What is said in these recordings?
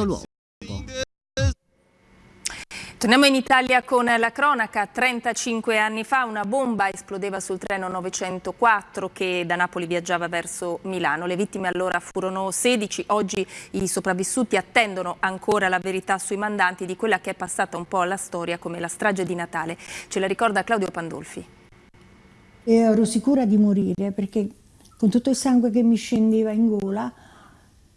luogo. Torniamo in Italia con la cronaca. 35 anni fa una bomba esplodeva sul treno 904 che da Napoli viaggiava verso Milano. Le vittime allora furono 16. Oggi i sopravvissuti attendono ancora la verità sui mandanti di quella che è passata un po' alla storia come la strage di Natale. Ce la ricorda Claudio Pandolfi. E ero sicura di morire perché con tutto il sangue che mi scendeva in gola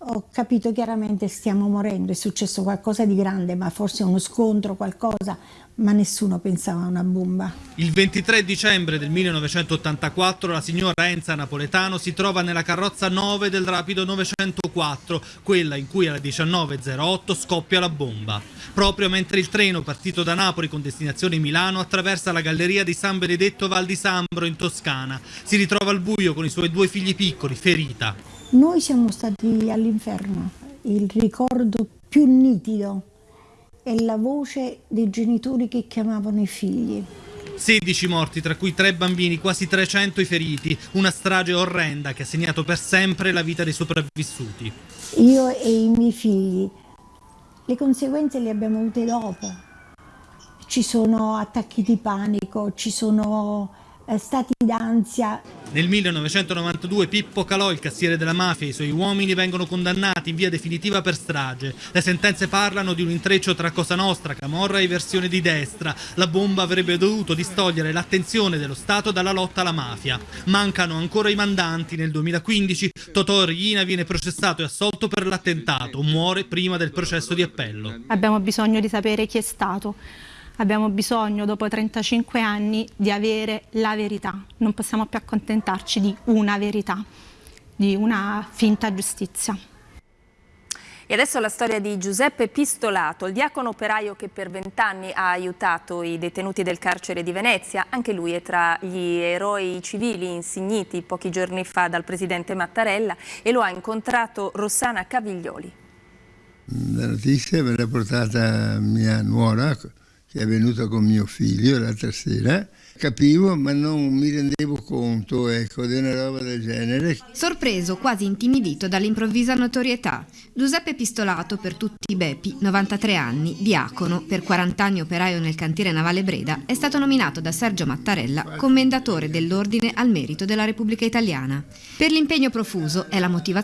ho capito chiaramente stiamo morendo, è successo qualcosa di grande, ma forse uno scontro, qualcosa, ma nessuno pensava a una bomba. Il 23 dicembre del 1984 la signora Enza Napoletano si trova nella carrozza 9 del Rapido 904, quella in cui alle 19.08 scoppia la bomba. Proprio mentre il treno partito da Napoli con destinazione Milano attraversa la galleria di San Benedetto Val di Sambro in Toscana. Si ritrova al buio con i suoi due figli piccoli, ferita. Noi siamo stati all'inferno, il ricordo più nitido è la voce dei genitori che chiamavano i figli. 16 morti, tra cui 3 bambini, quasi 300 i feriti, una strage orrenda che ha segnato per sempre la vita dei sopravvissuti. Io e i miei figli, le conseguenze le abbiamo avute dopo. Ci sono attacchi di panico, ci sono stati d'ansia. Nel 1992 Pippo Calò, il cassiere della mafia, e i suoi uomini vengono condannati in via definitiva per strage. Le sentenze parlano di un intreccio tra Cosa Nostra, Camorra e versione di destra. La bomba avrebbe dovuto distogliere l'attenzione dello Stato dalla lotta alla mafia. Mancano ancora i mandanti. Nel 2015 Totò Riina viene processato e assolto per l'attentato. Muore prima del processo di appello. Abbiamo bisogno di sapere chi è stato abbiamo bisogno dopo 35 anni di avere la verità, non possiamo più accontentarci di una verità, di una finta giustizia. E adesso la storia di Giuseppe Pistolato, il diacono operaio che per vent'anni ha aiutato i detenuti del carcere di Venezia. Anche lui è tra gli eroi civili insigniti pochi giorni fa dal presidente Mattarella e lo ha incontrato Rossana Caviglioli. La notizia me l'ha portata mia nuora, che è venuta con mio figlio l'altra sera, capivo ma non mi rendevo conto ecco, di una roba del genere. Sorpreso, quasi intimidito dall'improvvisa notorietà, Giuseppe Pistolato per tutti i Bepi, 93 anni, diacono, per 40 anni operaio nel cantiere navale Breda, è stato nominato da Sergio Mattarella commendatore dell'Ordine al Merito della Repubblica Italiana. Per l'impegno profuso è la motivazione